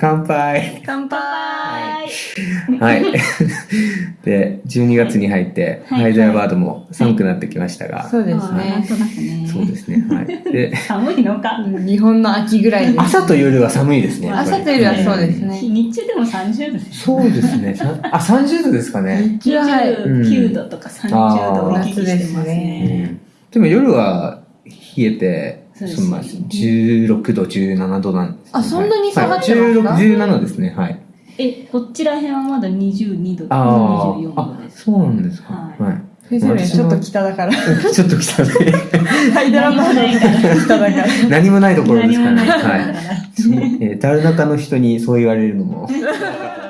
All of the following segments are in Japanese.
乾杯乾杯はい。で、12月に入って、はいハイダイバードも寒くなってきましたが、そうですね。そうですね。はい。で、寒いのか？日本の秋ぐらいです。朝と夜は寒いですね。朝と夜はそうですね日中でも30度ですよ。そうですね。さあ、30度ですかね。日中ははい。29度とか30度を行き来してますうね。んでも夜は冷えて、そうですそのまあ16度、17度なんです、ね。あそんなに下がってはいますか16、17ですね。はい。え、こちら辺はまだ22度とかあ24あ、あ、度です。そうなんですか。はいはい。ちょっと北だから。ちょっと来たね。ハイドラバード北だから。何もないところですからね。はい。えー、ダル中の人にそう言われるのも。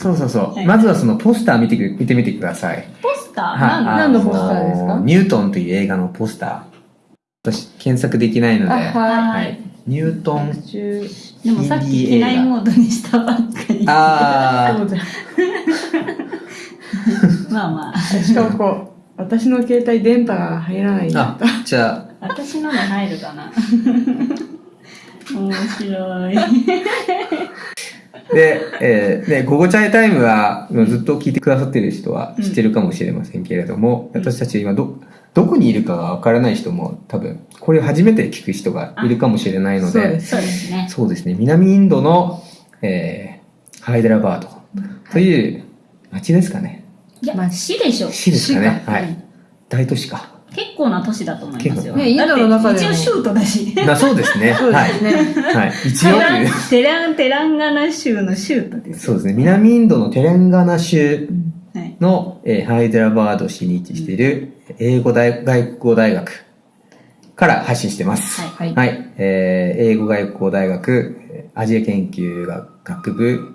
そうそうそう。はいまずはそのポスター見てく見てみてください。ポスター？何のポスターですか？ニュートンという映画のポスター。私、検索できないので。あ、ははい。い。ニュートン。中でもさっき機内モードにしたばっかり。あそうだまあまあ。しかもこう、私の携帯電波が入らないんーだあ。、じゃあ、私ので入るかな。面白い。で、えー、で、午後チャイタイムは、ずっと聞いてくださってる人は知ってるかもしれませんけれども、うん私たち今ど、どこにいるかがわからない人も多分、これを初めて聞く人がいるかもしれないので、そうですね。そうですね、南インドの、えー、ハイデラバードという町ですかね。いや、まあ市でしょ。市ですかね。うんはい。大都市か。結構な都市だと思いますよ。結構ねインドの中で一応州都だし。まあそうですね。そ うはい。ですね。はい。一応。テラン、テランガナ州の州都です。そうですね。南インドのテレンガナ州はい。の、えーハイデラバード市に位置している英語大外国語大学から発信してます。はいはい。はい。えー英語外国語大学えーアジア研究学部、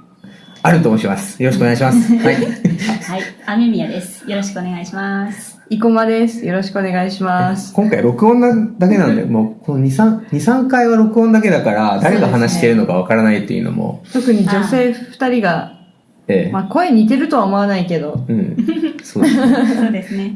あると申します。よろしくお願いします。はい。はい。雨宮です。よろしくお願いします。生駒です。よろしくお願いします。今回録音なだけなんで、もうこの2、3、2、3回は録音だけだから、誰が話してるのかわからないっていうのも、特に女性二人が、ええまあ声似てるとは思わないけど、うん。そうですね。そうですね。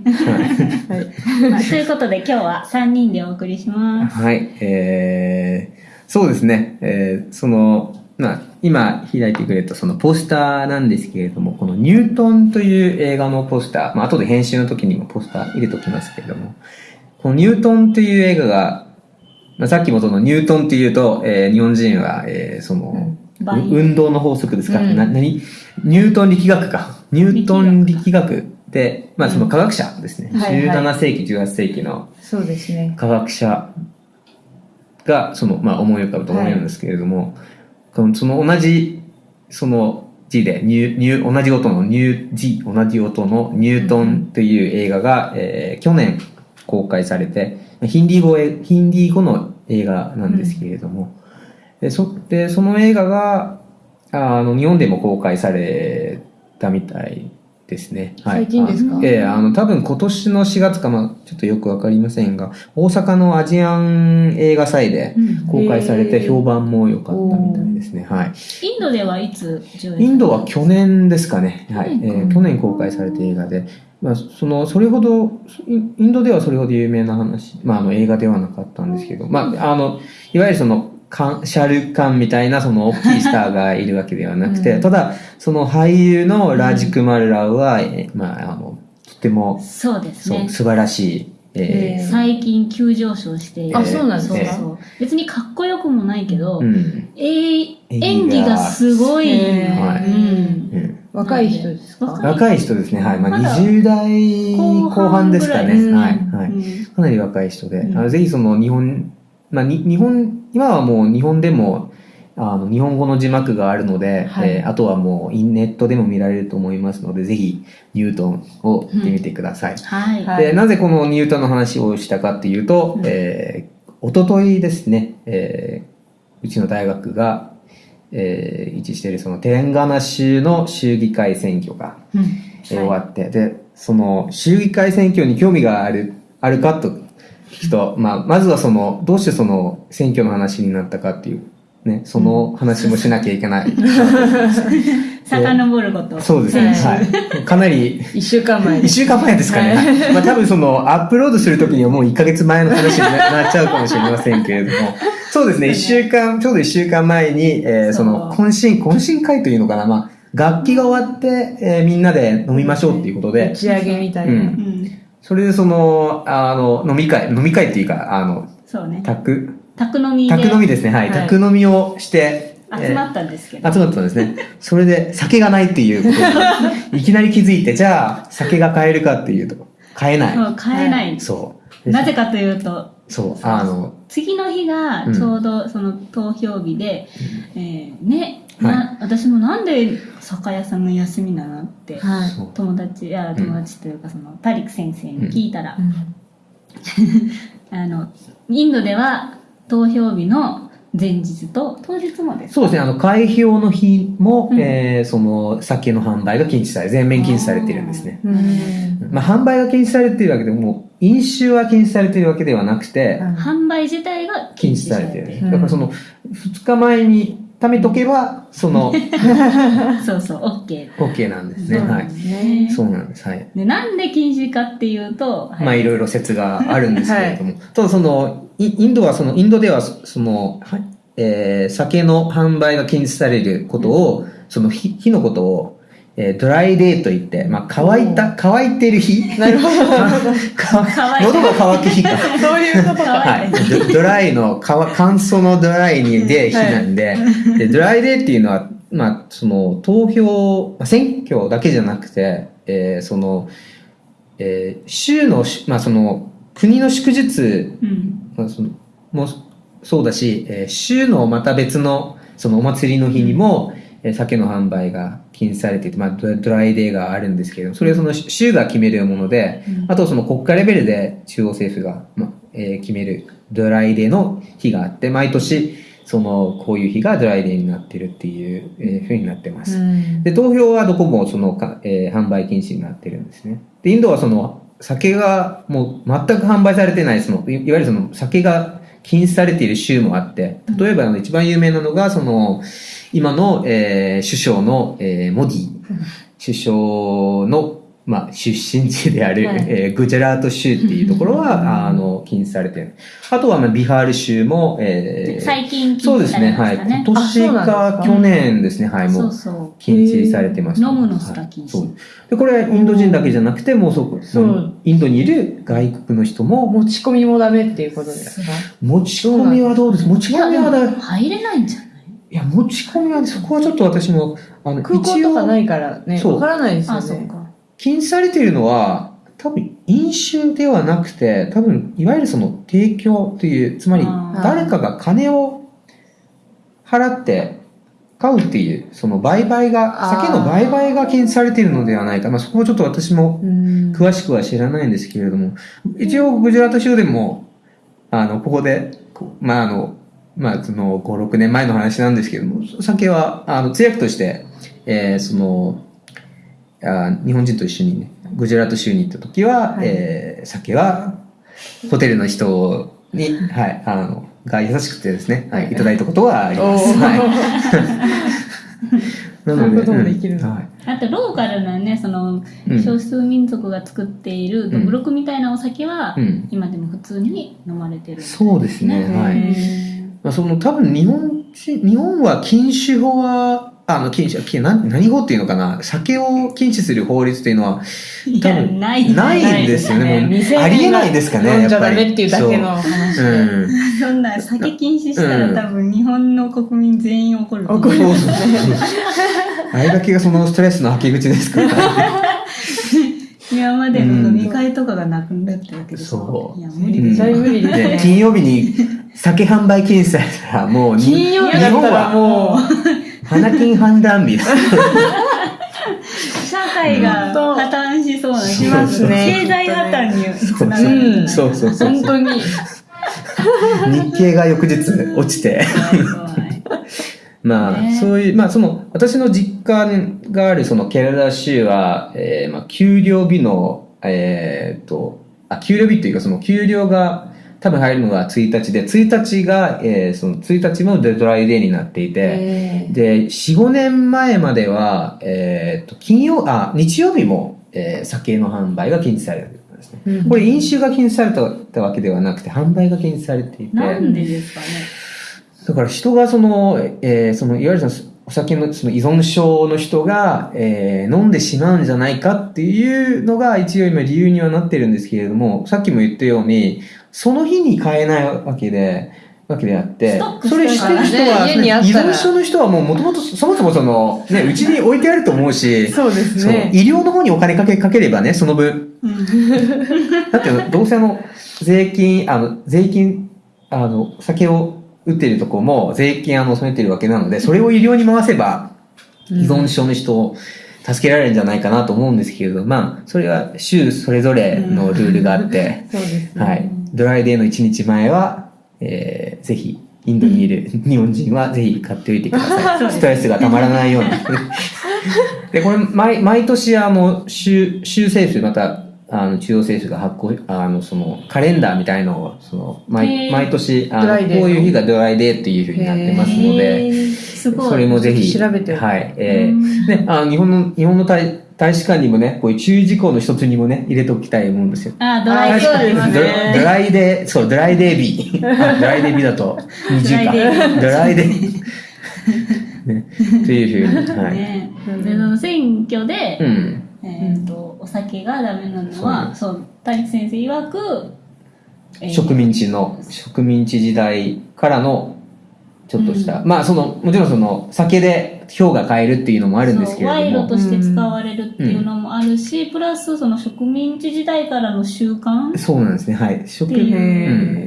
はいはい。まあ、ということで今日は3人でお送りします。はい、えー、そうですね、えー、その、まあ、今開いてくれたそのポスターなんですけれども、このニュートンという映画のポスター、まあ、後で編集の時にもポスター入れときますけれども、このニュートンという映画が、まあ、さっきもそのニュートンっていうと、えー日本人は、えーその、倍。う運動の法則ですか、うん。な、何？ニュートン力学か。ニュートン力学で、まあその科学者ですね。うんはいはい。17世紀、18世紀のそうですね。科学者がその、まあ、思い浮かぶと思うんですけれども、多分その同じその字でニュニュ同じ音のニュー字同じ音のニュートンという映画が、えー去年公開されてヒンディー語ヒンディー語の映画なんですけれども、でそでその映画がああの日本でも公開されたみたいですね。はい、最近ですか？あええあの、多分今年の4月か、まあ、ちょっとよくわかりませんが、大阪のアジアン映画祭で公開されて評判も良かったみたいですね。はい。インドではいつインドは去年ですかね。はい。去年かえー去年公開された映画で、まあ、その、それほど、インインドではそれほど有名な話、まあ、あの、映画ではなかったんですけど、まあ、あの、いわゆるその、カンシャルカンみたいなその大きいスターがいるわけではなくて、うんただ、その俳優のラジクマルラウは、えーまあ、あの、とても、そうですそう、ね。素晴らしい、えへー最近急上昇している。あそうなんですそうねそう。別にかっこよくもないけど、ーうん。えー演技がすごい。へーはいうんうん若い人ですか？若若い人ですね。はい。まあ、まだ20代後半ですかね。はい。ぐはい。うんかなり若い人で、うんあのぜひその日本、まあ、に日本、今はもう日本でも、あの、日本語の字幕があるので、はいえーあとはもうインネットでも見られると思いますので、ぜひニュートンを見てみてください。はい。はいで、なぜこのニュートンの話をしたかっていうと、うんえー、おとといですね、えーうちの大学が、えー位置しているそのテレンガナ州の州議会選挙が、うんえー終わって、で、その、州議会選挙に興味がある、あるかと聞くと、まあ、まずはその、どうしてその選挙の話になったかっていうね、その話もしなきゃいけない。遡ること。そうですね。はい。かなり、一週間前一週間前ですかね。まあ多分その、アップロードするときにはもう1ヶ月前の話にななっちゃうかもしれませんけれども。そうですね。一週間、ちょうど一週間前に、えーその、懇親、懇親会というのかな。まあ、楽器が終わって、えーみんなで飲みましょうっていうことで打、ち上げみたいな。うんうん。それでその、あの、飲み会、飲み会っていうか、あの、そうね。宅、宅飲みで宅飲みですね。はい。はい宅飲みをして、集まったんですけど。集まったんですね。それで酒がないっていうことに、いきなり気づいて、じゃあ酒が買えるかっていうと、買えない。そう買えない。そう。なぜかというと、そう、あの、次の日がちょうどその投票日で、えーね、はいな私もなんで酒屋さんの休みなのって、友達いや友達というかそのタリク先生に聞いたら、うん。あのインドでは投票日の前日と当日もですそうですね、あの、開票の日も、うん。えーその、酒の販売が禁止され、全面禁止されているんですね。うん。まあ、販売が禁止されているわけでも、飲酒は禁止されているわけではなくて、販売自体が禁止されている。されているうんだからその、2日前に貯めとけば、その、そうそう OK OK なんですね。そうはい。そうなんです。はい。でなんで禁止かっていうと、はいまあいろいろ説があるんですけれども、ただそのイインドはそのインドではそその、はいえー酒の販売が禁止されることを、その日日のことを、えードライデーと言って、まあ乾いた乾いてる日、なるほど。喉が乾く日か。そういうことか。はい、ドドライの乾乾燥のドライにで日なん。で,、でドライデーっていうのは、まあ、その投票まあ選挙だけじゃなくて、えーその、えー州のし、まあ、その国の祝日うん。まあそのもそうだし、えー州のまた別のそのお祭りの日にも、えー酒の販売が禁止されていて、まあ、ド dry day があるんですけどそれをその州が決めるもので、あとその国家レベルで中央政府が、まあえー決める dry day の日があって毎年そのこういう日が dry day になってるっていう、えーふうになってます。うんで、投票はどこもそのか、えー販売禁止になってるんですね。で、インドはその酒がもう全く販売されてない、そのいいわゆるその酒が禁止されている州もあって、例えばあの一番有名なのが、その今の、えー首相の、えーモディ。首相の、まあ、出身地である、はい。えーグジャラート州っていうところは、あの、禁止されてる。あとは、まあ、ビハール州も、えー最近そうですね、はい。今年か去年ですね、はい、もそううそう禁止されてました。飲むのすら禁止はい。そう。で、これはインド人だけじゃなくて、もうそこ、そう。インドにいる外国の人も、持ち込みもダメっていうことですか？持ち込みはどうです？持ち込みはだ、い入れないんじゃない？や、持ち込みは、そこはちょっと私も、あの、空港とかないからね、そう。わからないですよね。禁止されているのは、多分、飲酒ではなくて、多分、いわゆるその、提供という、つまり誰かが金を払って買うっていう、その売買が、酒の売買が禁止されているのではないか。まあ、そこはちょっと私もうん。詳しくは知らないんですけれども、一応、グジャラート州でも、あの、ここで、まあ、あの、まあ、その、5、6年前の話なんですけれども、酒は、あの、通訳として、えーその、あ日本人と一緒にね、グジャラート州に行った時は、はい。えー酒は、ホテルの人に、はい、あの、が優しくてですね、はい、い。ただいたことはあります。はい。なそういうこともできるうんはい。あとローカルなねそのうん。少数民族が作っているうん。ブロックみたいなお酒は、うん。今でも普通に飲まれてるそうですね、はい。へまあ、その多分日本人、日本は禁酒法は、あの、禁止、禁何何法っていうのかな？酒を禁止する法律っていうのは、多分ないないんですよね。もう未成年がありえないですかね。やっぱりっていうだけの話そうん。そんな酒禁止したうんら多分日本の国民全員怒る怒るそうそうそう。あれだけがそのストレスの吐き口ですから。今までの飲み会とかがなくなったわけでしょ、そういや無理うんです絶対無理で。金曜日に酒販売禁止されたら、もうに、金曜日だったらもう、花金判断日だ。社会が破綻しそうなし気ますね経済破綻につながうるんそうそうそう。本当に。日経が翌日落ちて。まあ、ねそういう、まあ、その、私の実家があるそのケララ州は、えー、まあ、給料日の、えーっと、あ、給料日っていうか、その給料が、多分入るのが1日で、1日が、えーその1日もドライデーになっていて、えーで、4、5年前までは、えーと、金曜、あ、日曜日も、えー酒の販売が禁止されてたんですね。うんこれ飲酒が禁止されたわけではなくて、販売が禁止されていて、なんでですかね。だから人がその、えーその、いわゆるそのお酒のその依存症の人が、えー飲んでしまうんじゃないかっていうのが一応今理由にはなってるんですけれども、さっきも言ったように、その日に買えないわけで、わけであってそれしてる人は、依存症の人はもうもともとそもそもその、ね、うちに置いてあると思うし、そうですね。医療の方にお金かけかければね、その分、うん。だって、どうせあの、税金、あの、税金、あの、酒を売ってるとこも税金あの、納めてるわけなので、それを医療に回せば、依存症の人を助けられるんじゃないかなと思うんですけれど、まあ、それは州それぞれのルールがあって。はい。ドライデーの1日前は、えー、ぜひ、インドにいる日本人はぜひ買っておいてください。ストレスがたまらないように。で、これ、毎、毎年、あの、州、州政府、また、あの、中央政府が発行、あの、その、カレンダーみたいのを、その、へ毎、ー毎年、あの、こういう日がドライデーっていうふうになってますので。それもぜひ、調べてはい、えうんー、ね、あの、日本の、日本の大、大使館にもね、こういう注意事項の一つにもね、入れておきたいもんですよ。あ、ドライデードね。ドライデー、そう、ドライデービー。あドライデービーだと20か。ドライデービ ードライデー。ね、というふうに。はい。ねで、その選挙で、うん。えっと、お酒がダメなのは、そう、谷先生曰く、えー植民地の、植民地時代からの、ちょっとした、まあ、その、もちろんその、酒で票が買えるっていうのもあるんですけれども、賂として使われるっていうのもあるし、プラスその植民地時代からの習慣。そうなんですね、はい。植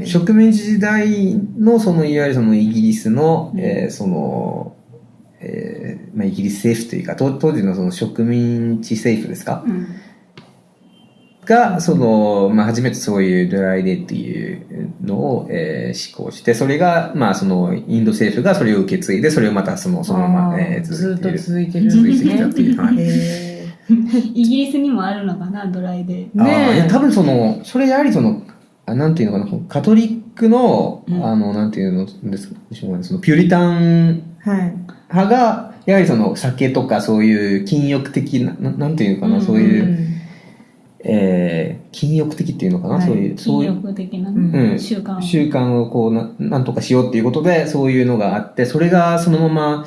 う。ん、植民地時代の、その、いわゆるそのイギリスの、うん。えーその、えーまあ、イギリス政府というか、当当時のその植民地政府ですか？うんが、その、まあ、初めてそういうドライデーっていうのを、えー施行して、それが、まあ、その、インド政府がそれを受け継いで、それをまたその、そのまま、あーえーずっと続いている。続いてきたっていう。はい。へイギリスにもあるのかな、ドライで。あーいやね多分その、それやはりその、あなんていうのかな、カトリックの、うんあの、なんていうのですかね、その、ピューリタンえ。はい。派が、やはりその、酒とかそういう禁欲的な、ななんていうのかな、うんそういう、んえー、禁欲的っていうのかな、はいそういう、そう禁いう、欲的なうん習慣を。習慣をこうな、なんとかしようっていうことで、そういうのがあって、それがそのまま。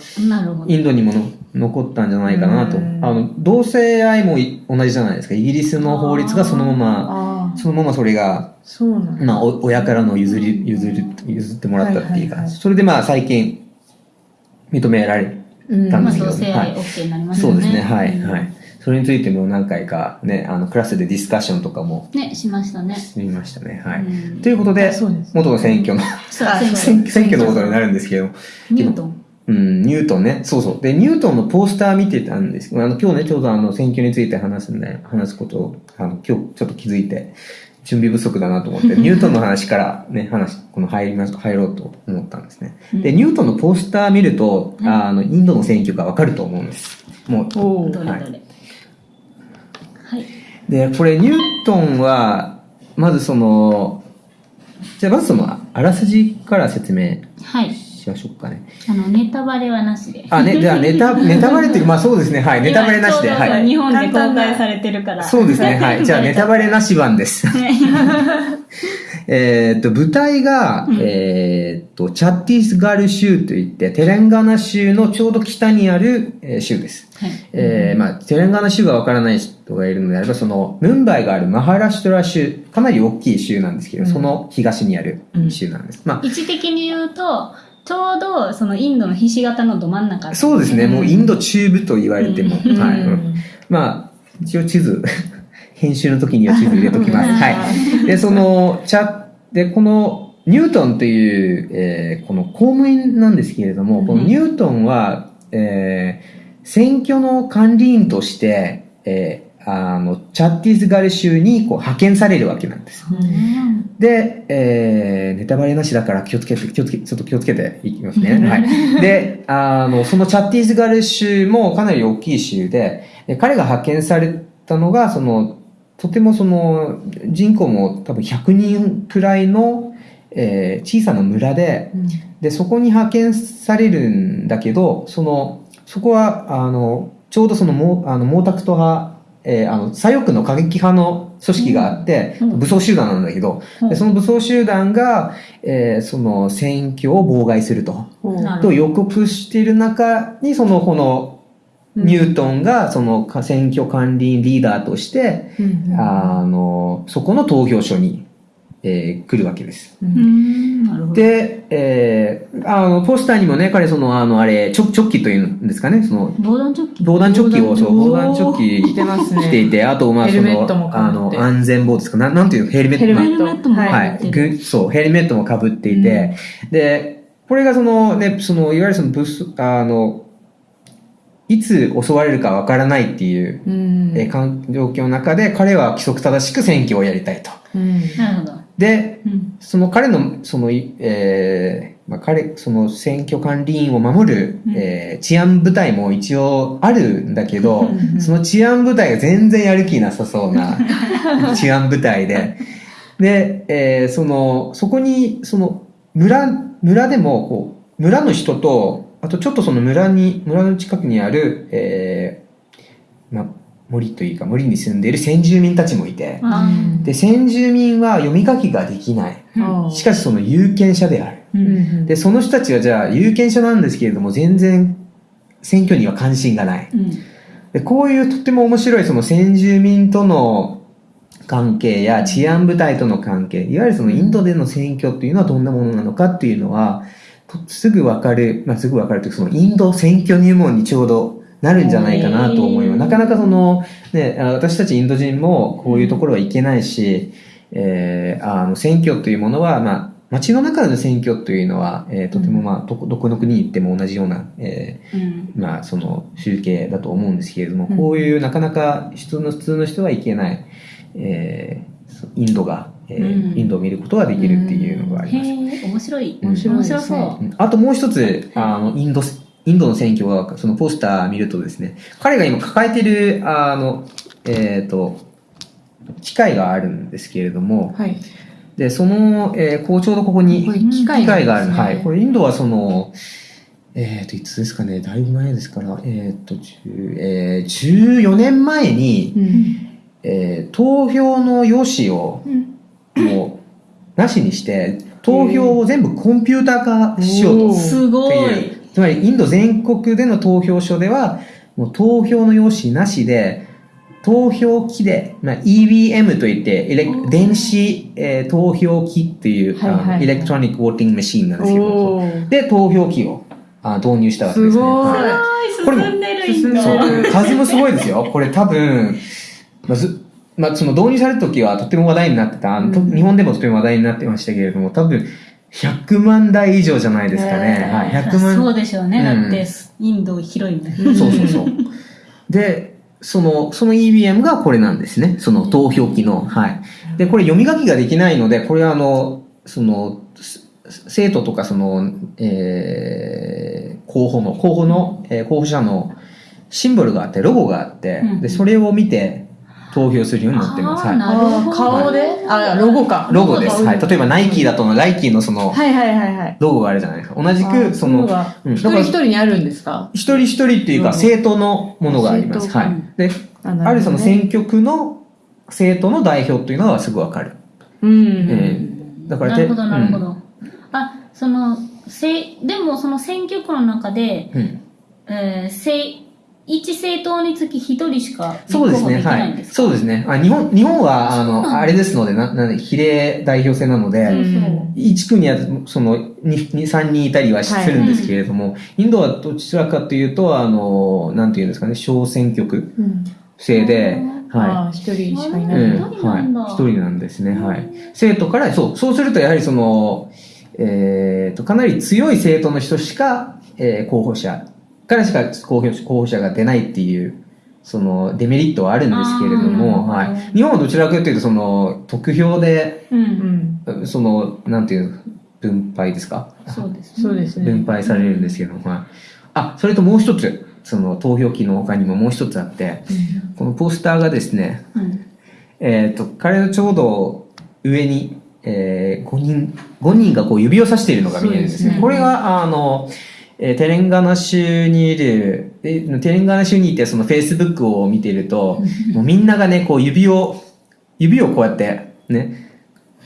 インドにもの残ったんじゃないかなと。うんあの、同性愛もい同じじゃないですか。イギリスの法律がそのまま、そのままそれが、そうなんだ。まあ、お親からの譲り、譲り、譲ってもらったっていうか、はいはいはいそれでまあ最近認められたんですけど同性愛はい OK になりましたよね。そうですね、はい、うんはい。それについても何回かね、あの、クラスでディスカッションとかもね、しましたね。してみましたね、はい。うんということで、元の選挙の、選挙のことになるんですけど、ニュートン。うん、ニュートンね。そうそう。で、ニュートンのポスター見てたんですけど、あの、今日ね、ちょうどあの、選挙について話すんで、話すことを、あの、今日ちょっと気づいて、準備不足だなと思って、ニュートンの話からね、話、この入ります、入ろうと思ったんですね。で、ニュートンのポスター見ると、うんあの、インドの選挙がわかると思うんです。もう、どれどれ。はい。で、これ、ニュートンは、まずその、じゃあまずその、あらすじから説明はい。しましょうかね。あの、ネタバレはなしで。あ、ね、じゃあネタ、ネタバレっていうか、まあそうですね、はい、ネタバレなしで、はい。日本で公開されてるから。そうですね、はい。じゃあネタバレなし版です。えーっと、舞台が、うんえーっと、チャッティスガル州といって、テレンガナ州のちょうど北にある、えー州です。はい。えーまあ、テレンガナ州がわからない人がいるのであれば、その、ムンバイがあるマハラシュトラ州、かなり大きい州なんですけど、うんその東にある州なんです。ま位置的に言うと、ちょうどそのインドのひし形のど真ん中。あ、そうですね、もうインド中部と言われても、うんはい。うんまあ、一応地図、編集の時には地図入れときます。はい。で、その、チャで、この、ニュートンという、えーこの公務員なんですけれども、うんこのニュートンは、えー選挙の管理員として、えーあの、チャッティスガル州にこう派遣されるわけなんです。うんで、えーネタバレなしだから気をつけて、気をつけ、ちょっと気をつけていきますね。はい。で、あの、そのチャッティスガル州もかなり大きい州で、で彼が派遣されたのが、その、とてもその、人口も多分100人くらいの、えー小さな村で、うんで、そこに派遣されるんだけど、その、そこは、あの、ちょうどその毛、あの、毛沢東派、えーあの、左翼の過激派の組織があって、うん。武装集団なんだけど、うん。でその武装集団が、えーその選挙を妨害すると、と予告している中に、その、この、ニュートンが、その、選挙管理員リーダーとして、うん。あの、そこの投票所に、えー来るわけです。で、えーあの、ポスターにもね、彼その、あの、あれ、チョチョッキというんですかね、その、防弾チョッキ。防弾チョッキを、そう、防防弾弾チョッキ着てますね着ていて、あと、まあ、その、あの、安全帽ですか、なん、なんていうの、ヘルメット。ヘルメットもはいはい。ぐそう、ヘルメットも被っていて、で、これがそのね、その、いわゆるその、ブス、あの、いつ襲われるかわからないっていう、うん。えー環状況の中で、彼は規則正しく選挙をやりたいと。うん。なるほど。で、うん。その彼の、その、いえーまあ、彼、その選挙管理員を守る、うん。えー治安部隊も一応あるんだけど、うん。その治安部隊が全然やる気なさそうな 治安部隊で、で、えーその、そこに、その、村、村でも、こう、村の人と、あとちょっとその村に、村の近くにある、えーまあ、森というか森に住んでいる先住民たちもいて、あで、先住民は読み書きができない。ーしかしその有権者である。う。うんんで、その人たちはじゃあ有権者なんですけれども、全然選挙には関心がない。うん。でこういうとっても面白いその先住民との関係や治安部隊との関係、いわゆるそのインドでの選挙っていうのはどんなものなのかっていうのは、とすぐわかる、まあ、すぐわかるというか、そのインド選挙入門にちょうどなるんじゃないかなと思います。なかなかその、ね、あ私たちインド人もこういうところはいけないし、えーあの選挙というものは、まあ、街の中での選挙というのは、えーとてもまあ、どこどこの国に行っても同じような、えーうん。まあ、その集計だと思うんですけれども、うんこういうなかなか普通の普通の人はいけない、えーインドが、えーうんインドを見ることができるっていうのがあります。面白い。面白いですねそう。うんあともう一つ、あの、インド、インドの選挙が、そのポスター見るとですね、彼が今抱えてる、あの、えっ、と、機械があるんですけれども、はいで、その、えーこうちょうどここに機械がある。なんですねはい。これインドはその、えっ、と、いつですかね、だいぶ前ですから、えっ、と、10えー14年前に、うんえー投票の用紙をうん。もう、なしにして、投票を全部コンピューター化しようと。すごい。つまりインド全国での投票所ではもう投票の用紙なしで投票機で、まあ、EVM といって電子、えー投票機っていう、はいはいエレクトロニックウォーティングマシーンなんですけどで投票機をあ導入したわけですね。すごいはい。すごい、進んでるんでる数もすごいですよ。これ多分、まあずまあ、その導入された時はとても話題になってた、うん。日本でもとても話題になってましたけれども、多分100万台以上じゃないですかね。はい、100万そうでしょうね。うんだって、インド広いもん。うんそうそうそう。で、その、その EVM がこれなんですね。その投票機の。はい。で、これ読み書きができないので、これはあの、その、す生徒とかその、えー候補の、候補の、えー候補者のシンボルがあって、ロゴがあって、うんで、それを見て投票するようになってます。はい。顔で？あロゴかロゴです。はい。例えばナイキだと、ナイキのその、はいはいはいはいロゴがあるじゃないですか。同じく、その、うん一人一人にあるんですか？一人一人っていうか、うん政党のものがあります。はい。で、あるその選挙区の政党の代表っていうのはすぐわかる。うんえーだからなるほど、なるほうど。あ、その、せでもその選挙区の中で、うん。えー、せ一政党につき一人しか立そうですね。候補できはい。ないんですか？そうですね。あ日本、日本は、あの、あれですので、な、なんで、比例代表制なので、うん一区には、その、2、3人いたりはするんですけれども、インドはどちらかというと、あの、なんていうんですかね、小選挙区うん制で、はい。ああ一人しかいなうん、い一人なんだ？はい。一人なんですね。はい。生徒から、そう、そうするとやはりその、えーと、かなり強い生徒の人しか、えー候補者からしか候補候補者が出ないっていう、そのデメリットはあるんですけれども、はい。日本はどちらかというと、その、得票で、うん。うんその、なんていう、分配ですか？そうですね。そうですね分配されるんですけど、はい。あ、それともう一つ、その投票機の他にももう一つあって、このポスターがですね、うん。えっ、と、彼のちょうど上に、えー、5人、5人がこう指をさしているのが見えるんですね。すねこれが、あの、えーテレンガナ州にいる、えテレンガナ州にいてその Facebook を見ていると、もうみんながね、こう指を、指をこうやって、ね、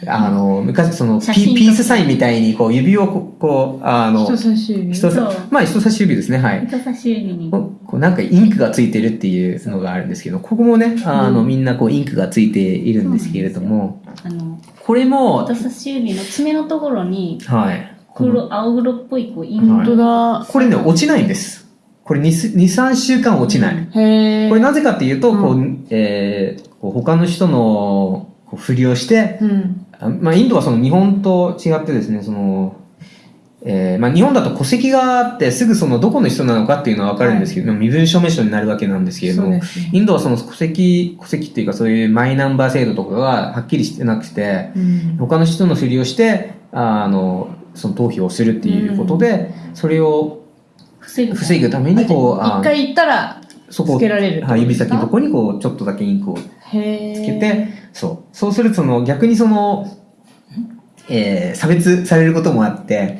あの、昔そのピースサインみたいにこう指をこう、あの、人差し指。人そうさまあ人差し指ですね、はい。人差し指に。ここうなんかインクがついてるっていうのがあるんですけど、ここもね、あの、うんみんなこうインクがついているんですけれども、あの、これも、人差し指の爪のところに、はい。黒、青黒っぽい、こう、インク本当だ。これね、落ちないんです。これ2、2 3週間落ちない。へえ。これなぜかっていうと、こうう、えーこう他の人のこうふりをして、うん。あまあ、インドはその日本と違ってですね、その、えーまあ、日本だと戸籍があってすぐそのどこの人なのかっていうのは分かるんですけど、身分証明書になるわけなんですけれども、そうですね。インドはその戸籍、戸籍っていうかそういうマイナンバー制度とかがはっきりしてなくて、うん。他の人のふりをして、あの、その投票をするっていうことで、それを防ぐ。ためにこう、あ一回行ったら、そこをつけられるはい、指先のとこにこう、ちょっとだけインクを。つけて、そう。そうするとその逆にその、えー差別されることもあって、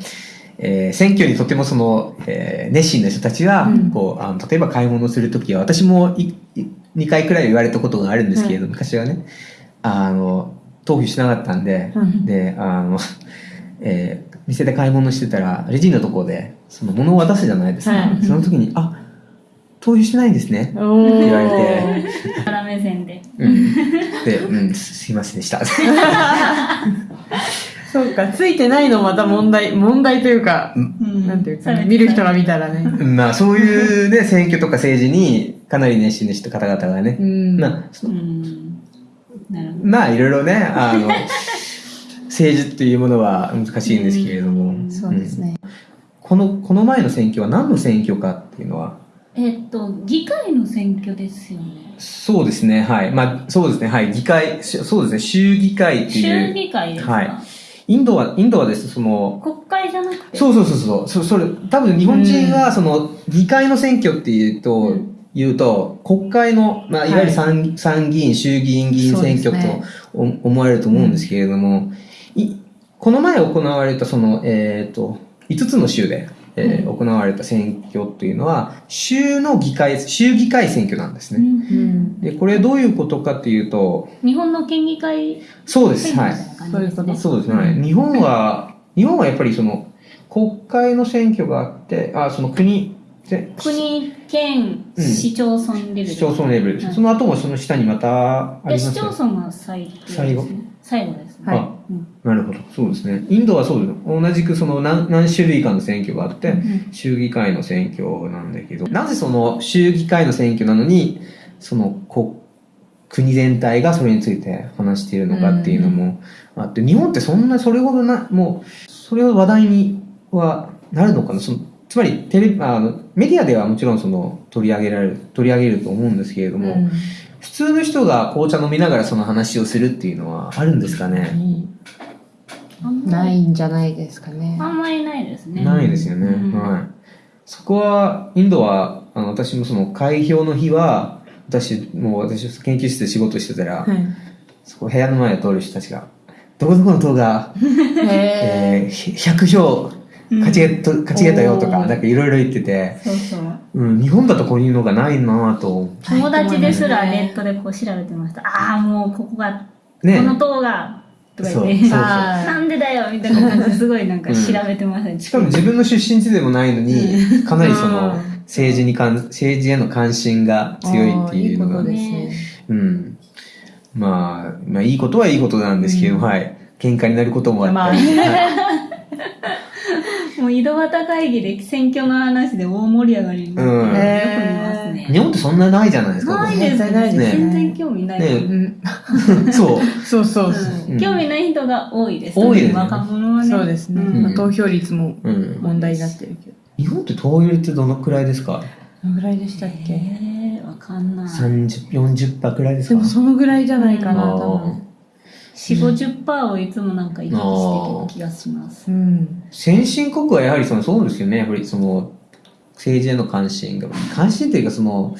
えー選挙にとてもその、えー熱心な人たちは、うんこうあの例えば買い物するときは、私もいい2回くらい言われたことがあるんですけれど、昔はね、あの、投票しなかったんで、うんで、あの、えー店で買い物してたら、レジのところで、その物を渡すじゃないですか。はいその時に、あ、投票してないんですね。おー言われてから目線で。うん。で、うん、すすいませんでした。そうか、ついてないのまた問題、問題というか、うんなんていうかね、見る人が見たらね。まあ、そういうね、選挙とか政治にかなり熱心な人方々がねう、ん。まあ、そうん。まあ、いろいろね、あの、政治っていうものは難しいんですけれども、うん。そうですね。この、この前の選挙は何の選挙かっていうのは、えっと、議会の選挙ですよね。そうですね、はい。まあ、そうですね、はい。議会、しそうですね、州議会ってい州う、議会ですか、はい。インドは、インドはですね、その、国会じゃなくて？そうそうそうそう、そそれ、多分日本人がその、議会の選挙っていうと、うん。言うと、国会の、まあ、いわゆる参,、参議院、衆議院議員選挙と思われると思うんですけれども、いこの前行われたその、えっ、と、5つの州で、えー行われた選挙っていうのは、州の議会、州議会選挙なんですうね。うん。で、これどういうことかっていうと、日本の県議会そうです、はい選挙み。たいな感じですね。そうですね。はい日本は、日本はやっぱりその、国会の選挙があって、あ、その国、で国、県、うん市町村レベル。市町村レベルその後もその下にまたありまです市よ町村が最低ですね最後最後ですね。はいあうんなるほど。そうですね。インドはそうです。同じくその何何種類かの選挙があって、うん州議会の選挙なんだけど、なぜその州議会の選挙なのに、その国国全体がそれについて話しているのかっていうのもあって、日本ってそんなそれほどな、もう、それほど話題にはなるのかな？そのつまりテレビあのメディアではもちろんその取り上げられる、取り上げると思うんですけれども、うん普通の人が紅茶飲みながらその話をするっていうのはあるんですかね？あんないんじゃないですかね。あんまりないですね。ないですよね。うんはい。そこは、インドは、あの、私もその開票の日は、私、もう私、研究室で仕事してたら、はい。そこ部屋の前を通る人たちが、どこどこの党が、へえー、100票勝ちげと勝ちげたよとか、なんかいろいろ言ってて、そうそう。うん、日本だとこういうのがないなぁと。友達ですらはいネットでこう調べてました。ああ、もうここが、ねこの党が、とか言って、なんでだよみたいな感じですごいなんか調べてましたね。しかも自分の出身地でもないのに、かなりその うん、政治に関、政治への関心が強いっていうのがね。うん。まあ、まあ、いいことはいいことなんですけど、うんはい。喧嘩になることもあって。まあはいもう井戸端会議で選挙の話で大盛り上がりになって、うんよく見ますね。日本ってそんなないじゃないですか。ないですないですね全然興味ない。そう。そうそう興味ない人が多いです。多いですね若者はね。そうですね。投票率もうん。問題になってるけど。日本って投票率どのくらいですか？どのぐらいでしたっけ？えー、わかんない。?30、40%くらいですか？でもそのぐらいじゃないかな、多分。4、50%をいつもなんか意識してる気がします。うん。先進国はやはりそのそうですよね。やっぱりその、政治への関心が、関心というかその、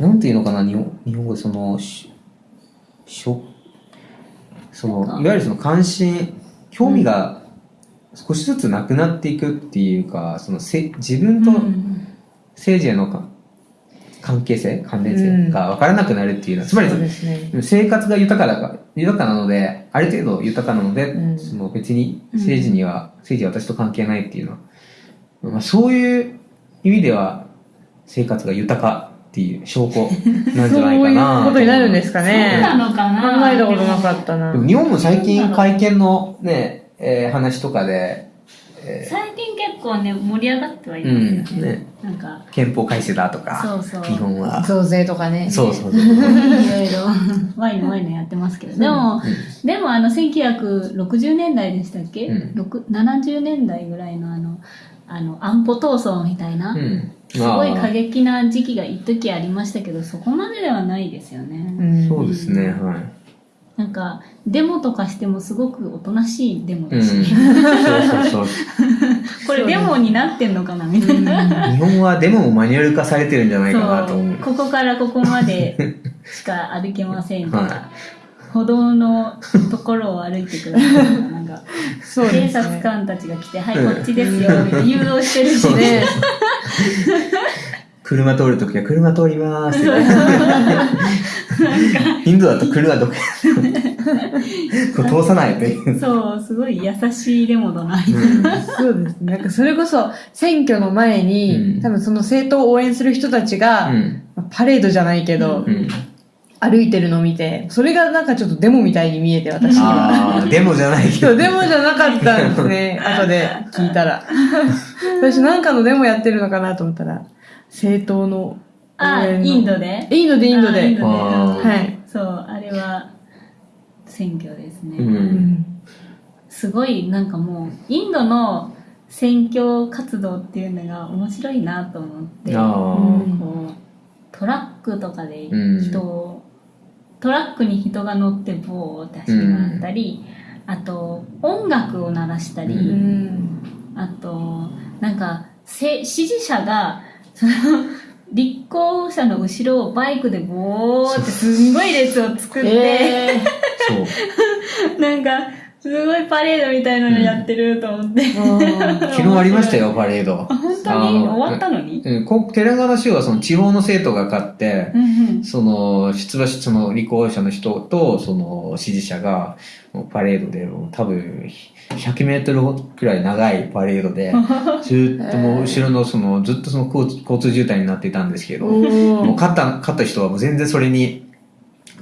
なんていうのかな、日本日本語でその、ししょそのいわゆるその関心興味が少しずつなくなっていくっていうかそのせ自分とうん政治へのか関係性関連性が分からなくなるっていうのはつまりね。生活が豊かだか豊かなのである程度豊かなので、うんその別に政治には、政治は私と関係ないっていうのは、まあ、そういう意味では生活が豊かっていう証拠なんじゃないかな そういうことになるんですかそうね。なのかな考えたことなかったなで。も日本も最近会見のね、えー話とかで、え最近結構ね盛り上がってはいーますよ、うんね、なんか。憲法改正だとかそうそう。日本は。増税とかね。そうそうそう、いろいろ。ワイのワイのやってますけど。でも、でもあの1960年代でしたっけ、うん。六70年代ぐらいのあのあの安保闘争みたいな、うん、すごい過激な時期が一時ありましたけどそこまでではないですよね、うん。そうですねはいなんかデモとかしてもすごくおとなしいデモうん、だし、そうそうそう。これデモになってんのかなみたいな、日本はデモもマニュアル化されてるんじゃないかなと思う。ここからここまでしか歩けませんとか、は歩道のところを歩いてくださいとかなんかね。察官たちが来て「はいこっちですよ」誘導してるしね 車通るときは車通りまーす。ってインドだと車どこ こう通さないという、そうすごい優しいデモだなうん。そうですね。なんかそれこそ選挙の前に、うん。多分その政党を応援する人たちが、うん。まあパレードじゃないけど、うん、歩いてるのを見て、それがなんかちょっとデモみたいに見えて、私には。ああデモじゃない。けどそう、デモじゃなかったんですね。後で聞いたら。私なんかのデモやってるのかなと思ったら、政党の応あ援のインドで？インドでインドで。あインドであーはい。そうあれは選挙ですね、ううんん。すごいなんかもうインドの選挙活動っていうのが面白いなと思ってこうトラックとかでうん人を、トラックに人が乗ってボーって走り回ったり、あと音楽を鳴らしたり、ううん。あとなんかせ支持者がその立候補者の後ろをバイクでボーってすんごい列を作って、えそう。なんかすごいパレードみたいなのやってると思って、ー。昨日ありましたよパレード。あ本当に？終わったのに、うんこテレンガナ州はその地方の生徒が勝ってうんうん。その出馬しその立候補者の人とその支持者がパレードで多分100メートルくらい長いパレードで ずっともう後ろのそのずっとその交通交通渋滞になっていたんですけどおもうー。勝った勝った人はもう全然それに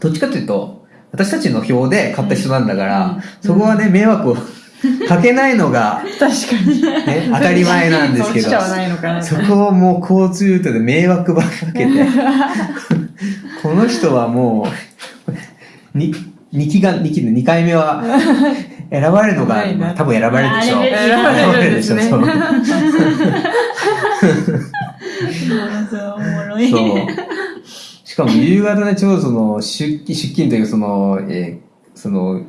どっちかというと私たちの票で勝った人なんだから、うんそこはね迷惑を かけないのが、確かに。ね、当たり前なんですけどそこをもう交通ルートで迷惑ばっかけて この人はもうに2期が2期で2回目は選ばれるのが、まあ多分選ばれるでしょう。選ばれるんでしょ そう。おもろい。そう。そうしかも夕方ねちょうどその出勤出勤というその、えーその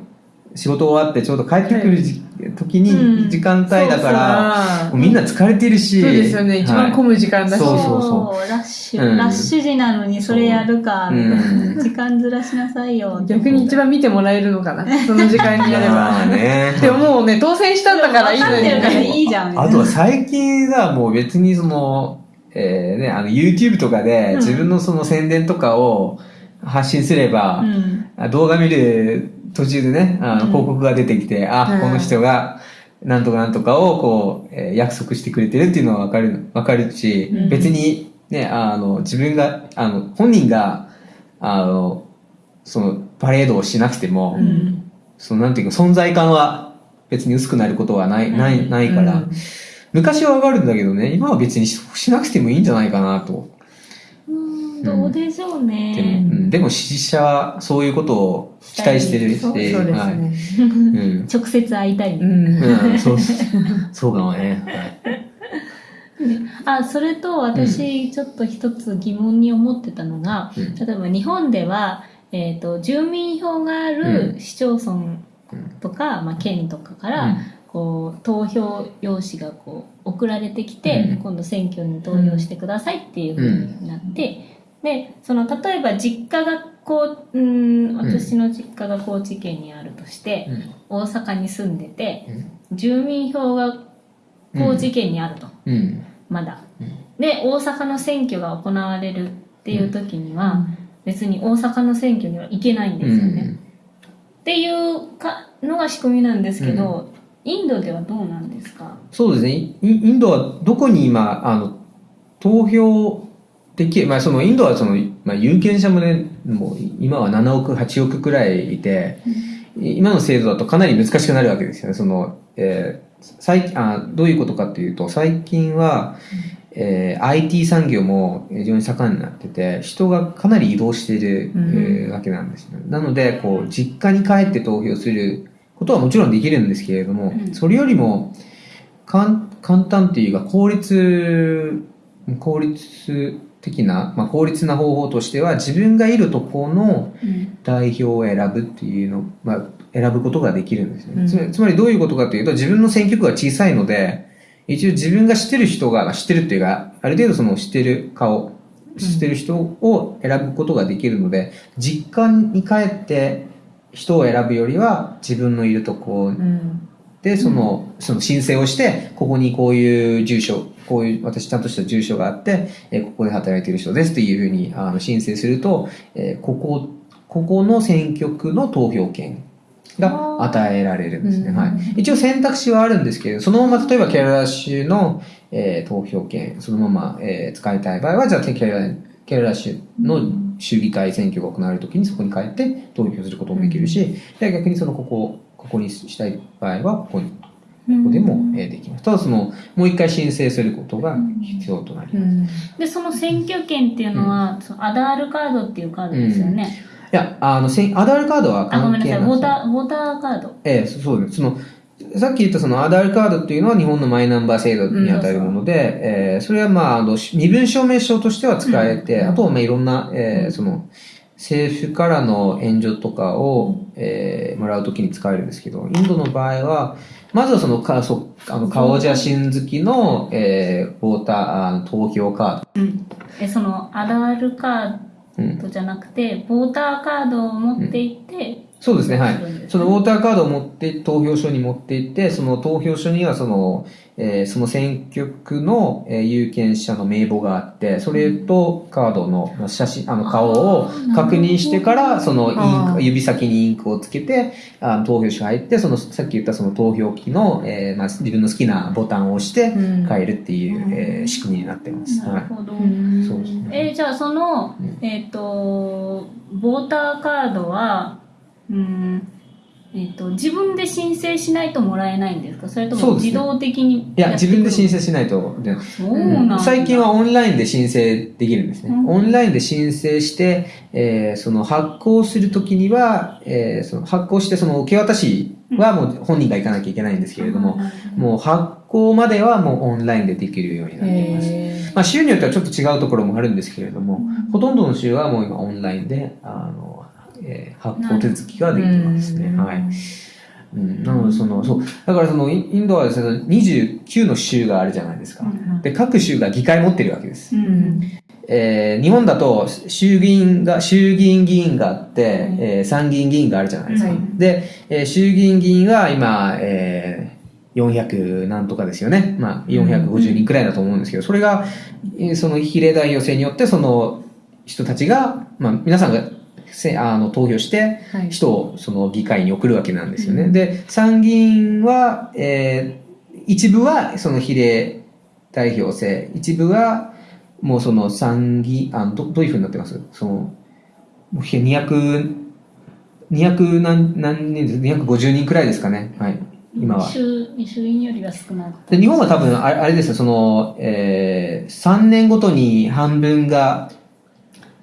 仕事終わってちょうど帰ってくるじ、時うにん。時間帯だから、うみんな疲れてるし。そうですよね。一番混む時間だし。そうそうそラッシュ、うん。ラッシュ時なのにそれやるか、みたいうん。な時間ずらしなさいよ。逆に一番見てもらえるのかな？その時間にやれば。まあね。でももうね、当選したんだからいいのに。分かってるからいいじゃん。あとは最近はもう別にその、えーね、あの YouTube とかでうん。自分のその宣伝とかを発信すれば、うん。あ動画見る途中でね、あ広告が出てきて、あ、うんこの人がなんとかなんとかをこう、えー約束してくれてるっていうのはわかる、わかるし、うん。別にね、あの、自分が、あの、本人が、あの、そのパレードをしなくても、うん。そのなんていうか存在感は別に薄くなることはない、ない、ないから、うん。昔はわかるんだけどね、今は別にししなくてもいいんじゃないかなと。うんどうでしょうでも,、ね、うん、でも支持者はそういうことを期待してるそうし、そうですはい。ね。うん。直接会いたい、うん。うん、そう、そうかもね。はい。あそれと私ちょっと一つ疑問に思ってたのが、うん。例えば日本では、えー、と住民票がある市町村とか、まあ、県とかから、こう投票用紙がこう送られてきて、うん。今度選挙に投票してくださいっていうふうになって、でその例えば実家がこううん。私の実家が高知県にあるとして、うん。大阪に住んでてうん。住民票が高知県にあると、うん。まだ。うん。で大阪の選挙が行われるっていう時には、別に大阪の選挙には行けないんですよね、っていうかのが仕組みなんですけど、インドではどうなんですか？そうですね。イインドはどこに今あの投票できる、まあ、そのインドはその、まあ、有権者もねもう今は7億8億くらいいて、今の制度だとかなり難しくなるわけですよね。その、えー最あどういうことかっていうと最近は、えー IT 産業も非常に盛んになってて人がかなり移動している、うん。えーわけなんですねなのでこう実家に帰って投票することはもちろんできるんですけれども、うん。それよりもかん簡単っていうか効率効率的な、まあ、効率な方法としては自分がいるところのうん。代表を選ぶっていうの、まあ、選ぶことができるんですね、うん。つまりつまりどういうことかというと自分の選挙区が小さいので一応自分が知ってる人が知ってるっていうかある程度その知ってる顔知ってる人を選ぶことができるので、実家に帰って人を選ぶよりは自分のいるとこうんでその,、その申請をしてここにこういう住所こういう私ちゃんとした住所があって、えーここで働いている人ですっていうふうにあの申請すると、えーここここの選挙区の投票権が与えられるんですね、うんはい、一応選択肢はあるんですけどそのまま例えばケララ州の、えー投票権そのまま、えー使いたい場合はじゃあケララケララ州の州議会選挙が行われるときにそこに帰って投票することもできるし、で逆にそのここここにしたい場合はここにここでも、えーできます。ただそのもう一回申請することが必要となります、うん。でその選挙権っていうのは、そのアダールカードっていうカードですよね、いやあのアダールカードはあごめんなさい。関係なくボターボターカード。ええそそうです。そのさっき言ったそのアダールカードっていうのは日本のマイナンバー制度に当たるもので、えーそれはまああの身分証明書としては使えて、うん。あとはまあいろんな、えーその政府からの援助とかを、えーもらうときに使えるんですけど、インドの場合は、まずはそのかそあの顔写真付きの、えー、ボーターあの投票カーうん。えそのアダールカド。うんードじゃなくてボーターカードを持っていって、そうですね、はい。そのウォーターカードを持って、投票所に持って行って、その投票所にはその、えーその選挙区の、えー有権者の名簿があって、それとカードのまあ写真、あの顔を確認してから、そのインク、指先にインクをつけて、あの投票所入って、その、さっき言ったその投票機の、えーまあ、自分の好きなボタンを押してうん変えるっていう、うんえー仕組みになってます。はい。なるほど。うんそうですね。えーじゃあその、うんえっ、とボーターカードはうん。えっ、と自分で申請しないともらえないんですか？それとも自動的にいや、自分で申請請しないと。そうなんだ。最近はオンラインで申請できるんですね。うん。オンラインで申請して、えーその発行するときには、えーその発行してその受け渡しはもう本人が行かなきゃいけないんですけれども、もう発行まではもうオンラインでできるようになっています。へまあ、州によってはちょっと違うところもあるんですけれども、ほとんどの州はもう今オンラインで、あの、えー発行手続きができてますね。うんはい。うん、なのでその、そう、だからそのインドはですね、29の州があるじゃないですか。うんで、各州が議会持ってるわけです。えー日本だと衆議院が、衆議院議員があって、えー参議院議員があるじゃないですか。はいで、えー衆議院議員は今、えー400なんとかですよね。まあ、450人くらいだと思うんですけど、それが、えーその比例代表制によって、その人たちが、まあ、皆さんがせあの投票して、はい人をその議会に送るわけなんですよね。うんで、参議院は、えー一部はその比例代表制、一部はもうその参議、あのどどういうふうになってます？その、もうひ200、200何何人です ?250 人くらいですかね。はい。今は。衆衆院よりは少ないで日本は多分あれあれですよ、その、えー、3年ごとに半分が、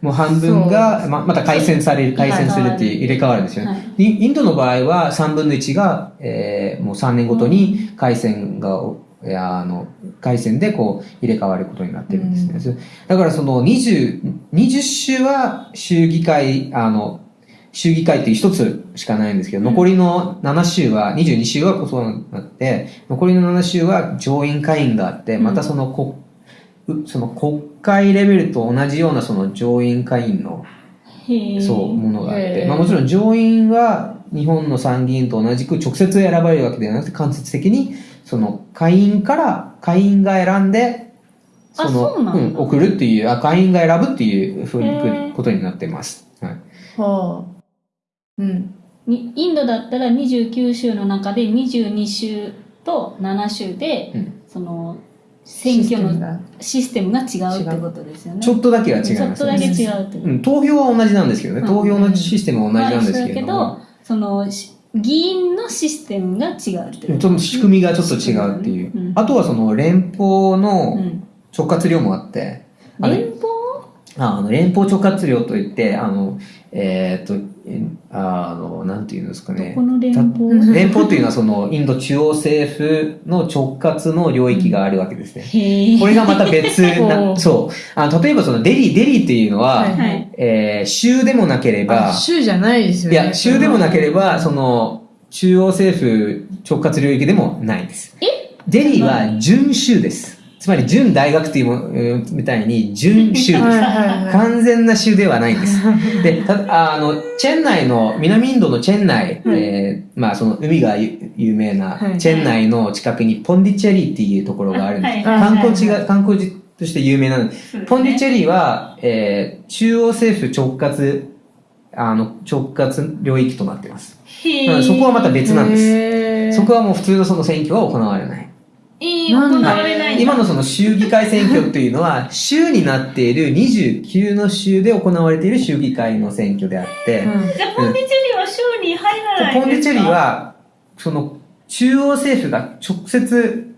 もう半分がままた改選される、改選するっていう入れ替わるんですよね。はい。にインドの場合は3分の1が、えーもう3年ごとに改選が、いやあの改選でこう入れ替わることになってるんですね。うん。だからその20、20州は州議会、あの、州議会っていう一つしかないんですけど、うん。残りの7州は、22州はそうなって、残りの7州は上院会員があって、うん。またその国、うその国会レベルと同じようなその上院会員の。そう、ものがあって、まあもちろん上院は日本の参議院と同じく直接選ばれるわけではなくて間接的にその会員から会員が選んでそのうなん送るっていうあ会員が選ぶっていうふうにことになってます。はい。はあ。うん。にインドだったら29州の中で22州と7州で、うんその選挙のがシステムが違うってことですよね。ちょっとだけは違いちょっますね。とだけ違うってこと。うん、投票は同じなんですけどね。うん投票のシステムは同じなんですけれども。まあ一緒だけど、そのし議員のシステムが違うってちょこと。っと仕組みがちょっと違うっていう。うんあとはその連邦うのん直轄量もあって、連邦？ああの連邦直轄量といって、あの、えーっと、えあの、なんていうんですかねどこ。の連邦？連邦というのはそのインド中央政府の直轄の領域があるわけですね。これがまた別おな、うそう。あの例えばそのデリー、デリーっていうのは、はいはい。えー州でもなければあ、州じゃないですよね。いや、州でもなければ、その、中央政府直轄領域でもないです。デリーは準州です。つまり準大学というもうんみたいに準州です。完全な州ではないんです。で、たあの、チェン内の、南インドのチェン内、えーまあその海がゆ有名なはいチェン内の近くにポンディチェリーっていうところがあるんです。はい観光地が、観光地として有名なので、ポンディチェリーは、えー中央政府直轄、あの、直轄領域となっています。そこはまた別なんです。そこはもう普通のその選挙は行われない。えー、行われない。んだ今のその州議会選挙っていうのは、州になっている29の州で行われている州議会の選挙であって、うん。じゃあ、ポンディチェリーは州に入らないんですか？ポンディチェリー、は、その、中央政府が直接、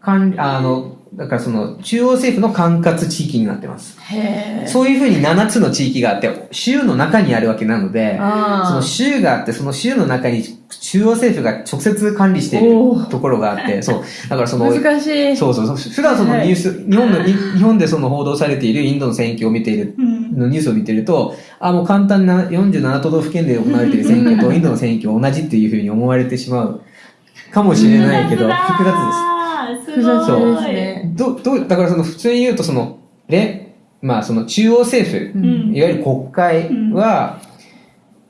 管理、あの、だからその、中央政府の管轄地域になってます。へーそういうふうに7つの地域があって、州の中にあるわけなので、そあの州があって、その州の中に中央政府が直接管理しているところがあって、そう。だからそあ。の、難しい。そうそうそう。普段そのニュース、日本の、に日本でその報道されているインドの選挙を見ている、うん。のニュースを見てると、あ、もう簡単な47都道府県で行われている選挙とインドの選挙は同じっていうふうに思われてしまうかもしれないけど、複雑です。複雑ですでね。す。ど、ど、だからその普通に言うとその、れ、まあその中央政府、ううんいわゆる国会は、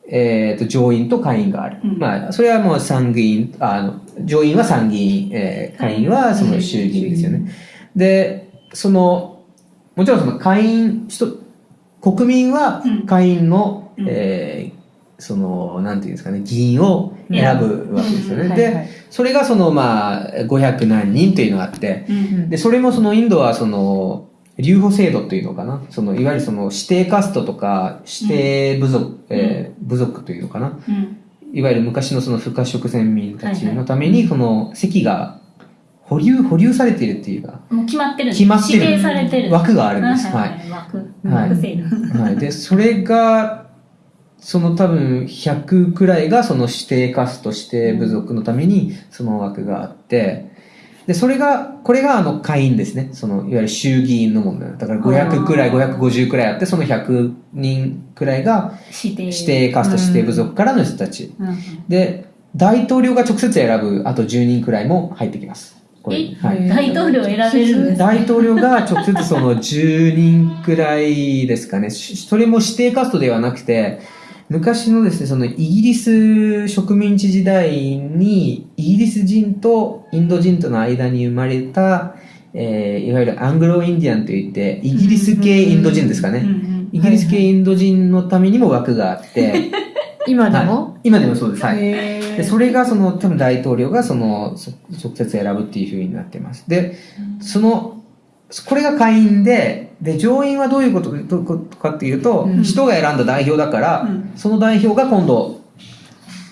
えっ、と、上院と下院がある。うんまあ、それはもう参議院、あの、上院は参議院、えー下院はその衆議院ですよね。で、その、もちろんその下院、人国民はうん下院の、うんえーその、なんていうんですかね、議員を選ぶわけですよね。で、それがその、まあ、500何人というのがあって、うん。で、それもそのインドはその、留保制度というのかな。その、いわゆるその指定カストとか、指定部族、えー部族というのかな。うん。いわゆる昔のその不可食先民たちのために、その席が保留、保留されているっていうか、もう決まってる決まってる指定されてる。枠があるんです。はい。枠。はい枠制度。はい。で、それが、その多分100くらいがその指定カスト指定部族のためにその枠があって、で、それが、これがあの会員ですね。その、いわゆる衆議院の問題。だから500くらい、あー550くらいあって、その100人くらいが指定。カスト指定部族からの人たち。うんうん。で、大統領が直接選ぶ、あと10人くらいも入ってきます。これえ？はい。大統領選べるんですか？大統領が直接その10人くらいですかね。しそれも指定カストではなくて、昔のですね、そのイギリス植民地時代に、イギリス人とインド人との間に生まれた、えーいわゆるアングロインディアンといって、イギリス系インド人ですかね。んイギリス系インド人のためにも枠があって、今ではいも今でもそうです。はい。で、それがその、多分大統領がその、そ直接選ぶっていう風になってます。で、その、これが下院で、で、上院はどういうことかっていうと、うん人が選んだ代表だから、うんその代表が今度、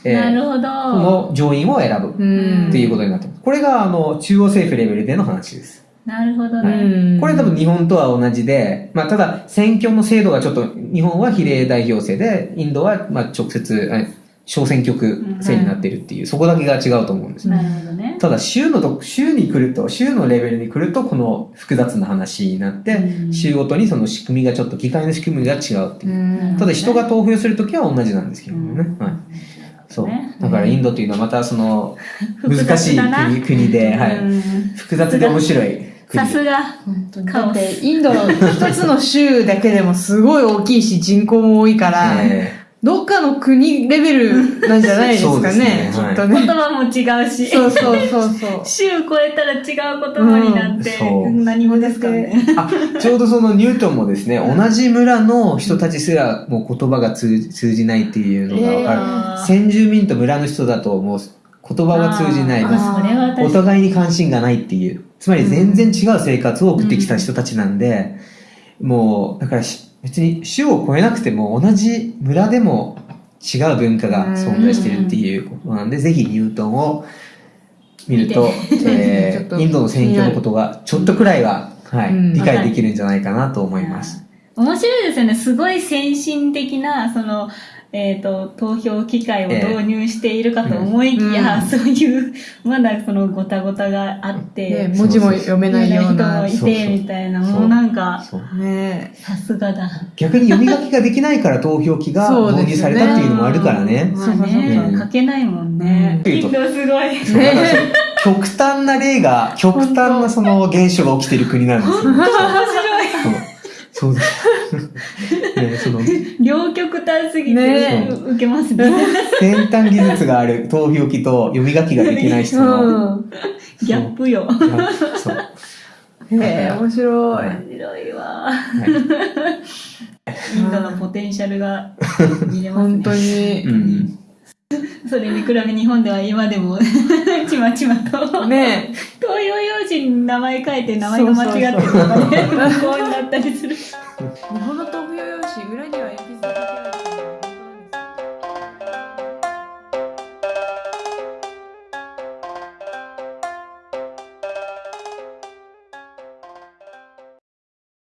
えーなるほど。この上院を選ぶうんっていうことになってます。これが、あの、中央政府レベルでの話です。なるほどうね。んこれ多分日本とは同じで、まあ、ただ、選挙の制度がちょっと、日本は比例代表制で、インドは、まあ、直接、え小選挙区制になってるっていう、そこだけが違うと思うんです。なるほどね。ただ、州のと、州に来ると、州のレベルに来ると、この複雑な話になって、うん州ごとにその仕組みがちょっと、議会の仕組みが違うっていう。うんただ、人が投票するときは同じなんですけどもね。はい。そう。だから、インドというのはまた、その、難しい国国で、はい。うん複雑で面白いさすが。だってインドの一つの州だけでもすごい大きいし人口も多いから、えどっかの国レベルなんじゃないですかねきっとね。言葉も違うし。そうそうそうそう。週超えたら違う言葉になって、うんそう何語ですかね。あちょうどそのニュートンもですね、同じ村の人たちすらもう言葉が通じ通じないっていうのが分かる。先住民と村の人だともう言葉が通じない。おに。互いに関心がないっていう。つまり全然違う生活を送ってきた人たちなんで、もう、だからし別に種を超えなくても同じ村でも違う文化が存在してるっていうことなんで、ぜひニュートンを見ると、えー、インドの選挙のことがちょっとくらいは、はい、うん。理解できるんじゃないかなと思います。面白いですよね。すごい先進的な、その、えっ、と、投票機械を導入しているかと思いきや、うんそういう、まだそのごたごたがあって、ね、文字も読めないような。ね人もいそうそうて、みたいな、もうなんか、そうさすがだ。逆に読み書きができないから投票機が導入されたっていうのもあるからね。まあそうかそうね、か書けないもんね。うんインドすごい。そうだからその極端な例が、極端なその現象が起きてる国なんですよ。そう。です。ね、その両極端すぎて、ねう受けますね。先端技術がある投票機と読み書きができない人の。うギャップよ。そう。ん。へえ、面白い。はい面白いわ。はいインドのポテンシャルが 見れますね。本当にう。ん。それに比べ日本では今でも ちまちまと、ね投票用紙に名前書いて名前が間違ってるとかね、こうなったりする。日本の豆腐用紙裏には鉛筆